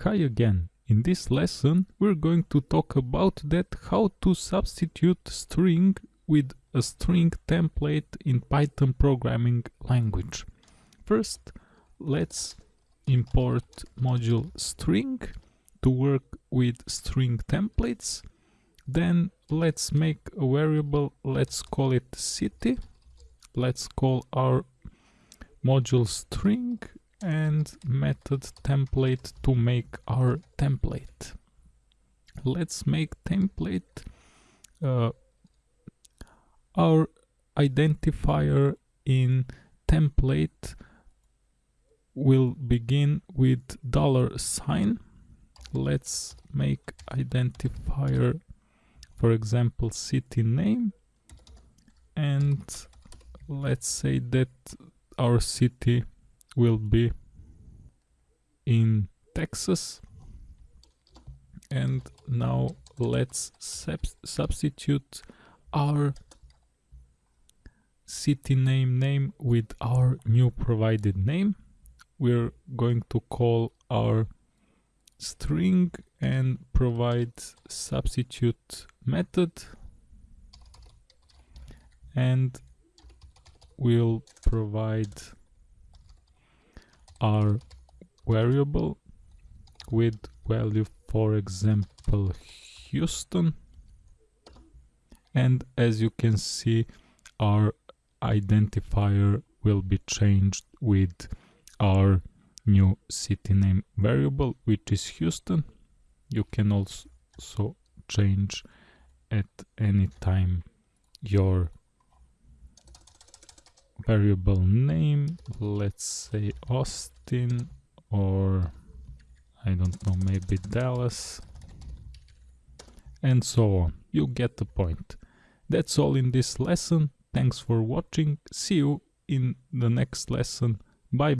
Hi again. In this lesson we're going to talk about that how to substitute string with a string template in Python programming language. First let's import module string to work with string templates. Then let's make a variable, let's call it city. Let's call our module string and method template to make our template. Let's make template uh, our identifier in template will begin with dollar sign. Let's make identifier for example city name and let's say that our city will be in Texas. And now let's sub substitute our city name name with our new provided name. We're going to call our string and provide substitute method. And we'll provide our variable with value for example Houston. And as you can see our identifier will be changed with our new city name variable which is Houston. You can also change at any time your variable name let's say Austin or I don't know maybe Dallas and so on. You get the point. That's all in this lesson. Thanks for watching. See you in the next lesson. Bye